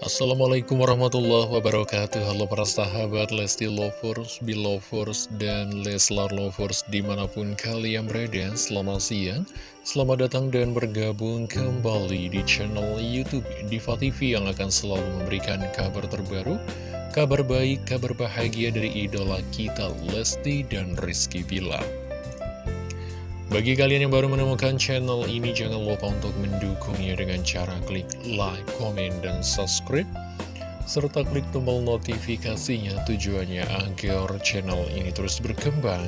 Assalamualaikum warahmatullahi wabarakatuh. Halo para sahabat Lesti Lovers, Belovers, dan Leslar Lovers di mana pun kalian berada. Selamat siang, selamat datang dan bergabung kembali di channel Youtube Diva TV yang akan selalu memberikan kabar terbaru Kabar baik, kabar bahagia dari idola kita Lesti dan Rizky Bilar bagi kalian yang baru menemukan channel ini, jangan lupa untuk mendukungnya dengan cara klik like, komen, dan subscribe. Serta klik tombol notifikasinya tujuannya agar channel ini terus berkembang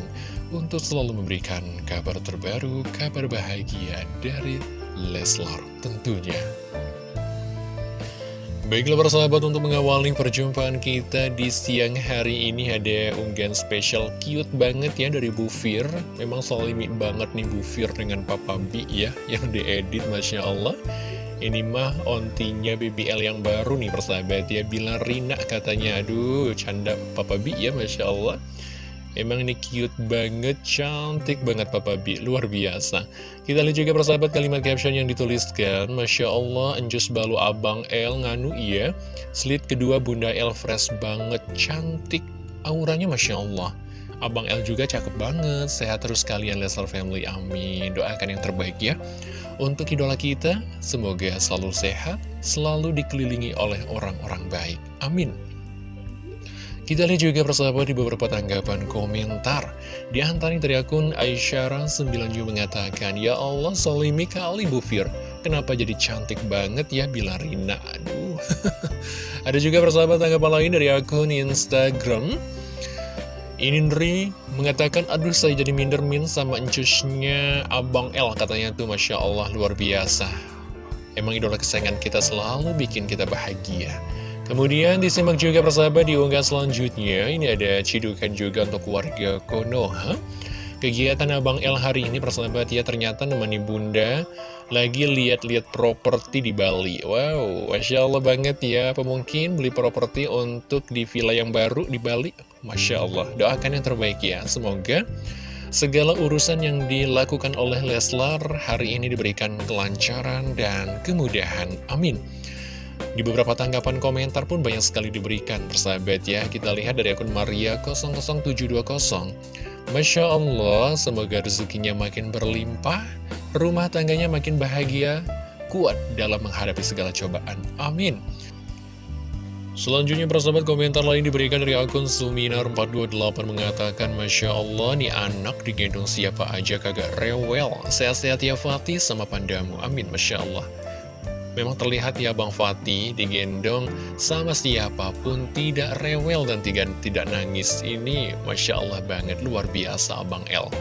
untuk selalu memberikan kabar terbaru, kabar bahagia dari Leslar tentunya. Baiklah persahabat untuk mengawali perjumpaan kita di siang hari ini ada unggahan spesial cute banget ya dari Bu Fir. Memang solimi banget nih Bu Fir dengan Papa B ya yang diedit Masya Allah. Ini mah ontinya BBL yang baru nih persahabat ya. Bilang Rina katanya aduh canda Papa B ya Masya Allah Emang ini cute banget, cantik banget Papa B, luar biasa. Kita lihat juga persahabat kalimat caption yang dituliskan, Masya Allah, enjus balu abang El nganu iya, slit kedua bunda El fresh banget, cantik, auranya Masya Allah. Abang El juga cakep banget, sehat terus kalian Leslar Family, amin. Doakan yang terbaik ya. Untuk idola kita, semoga selalu sehat, selalu dikelilingi oleh orang-orang baik, amin. Kita lihat juga persahabat di beberapa tanggapan komentar. Di antaranya dari akun Aisyara97 mengatakan, Ya Allah, solimi kali Bu Fir. Kenapa jadi cantik banget ya Bila Rina? Aduh. Ada juga persahabat tanggapan lain dari akun Instagram. Inindri mengatakan, aduh saya jadi minder min sama encusnya Abang L. Katanya tuh Masya Allah luar biasa. Emang idola kesayangan kita selalu bikin kita bahagia. Kemudian disimak juga persahabat di unggah selanjutnya. Ini ada cidukan juga untuk warga Konoha. Kegiatan Abang El hari ini persahabat ya ternyata nemani bunda. Lagi lihat-lihat properti di Bali. Wow, Masya Allah banget ya. Pemungkin beli properti untuk di villa yang baru di Bali? Masya Allah, doakan yang terbaik ya. Semoga segala urusan yang dilakukan oleh Leslar hari ini diberikan kelancaran dan kemudahan. Amin di beberapa tanggapan komentar pun banyak sekali diberikan persahabat ya. Kita lihat dari akun Maria 00720 Masya Allah, semoga rezekinya makin berlimpah Rumah tangganya makin bahagia Kuat dalam menghadapi segala cobaan. Amin. Selanjutnya persahabat komentar lain diberikan dari akun Suminar428 mengatakan Masya Allah nih anak digendong siapa aja kagak rewel. Sehat-sehat ya Fatih sama pandamu. Amin Masya Allah Memang terlihat ya Bang Fatih digendong sama siapa pun tidak rewel dan tidak, nangis. Ini Masya Allah banget, luar biasa Abang L.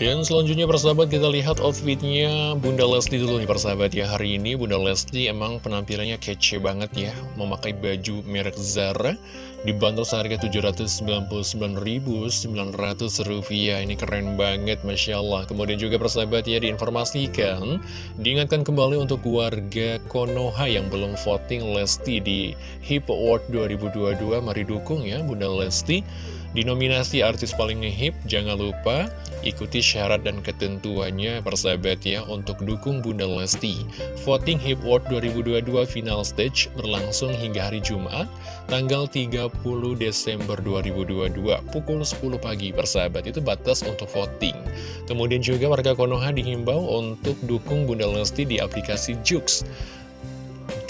Dan selanjutnya persahabat kita lihat outfitnya. Bunda Lesti dulu nih persahabat ya. Hari ini Bunda Lesti emang penampilannya kece banget ya. Memakai baju merek Zara Dibantu seharga Rp799.900 Ini keren banget Masya Allah. Kemudian juga persahabat ya diinformasikan Diingatkan kembali untuk warga Konoha yang belum voting Lesti di HIP Award 2022 Mari dukung ya Bunda Lesti di nominasi artis paling ngehip, jangan lupa ikuti syarat dan ketentuannya persahabat ya untuk dukung Bunda Lesti. Voting Hip Award 2022 final stage berlangsung hingga hari Jumat, tanggal 30 Desember 2022, pukul 10 pagi persahabat. Itu batas untuk voting. Kemudian juga warga Konoha dihimbau untuk dukung Bunda Lesti di aplikasi Jux.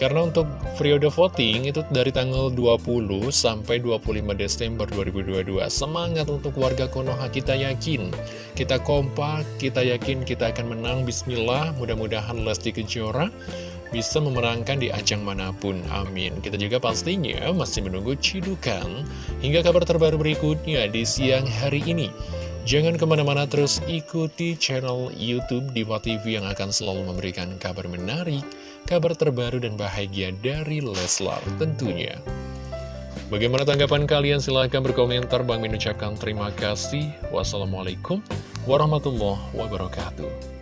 Karena untuk periode voting itu dari tanggal 20 sampai 25 Desember 2022 Semangat untuk warga Konoha kita yakin. Kita kompak, kita yakin kita akan menang. Bismillah Mudah-mudahan Lesti Kejora bisa memenangkan di ajang mana pun, amin. Kita juga pastinya masih menunggu cidukan. Hingga kabar terbaru berikutnya di siang hari ini Jangan ke mana-mana terus ikuti channel Youtube Diva TV yang akan selalu memberikan kabar menarik kabar terbaru dan bahagia dari Leslar tentunya. Bagaimana tanggapan kalian? Silahkan berkomentar. Bang mengucapkan terima kasih. Wassalamualaikum warahmatullahi wabarakatuh.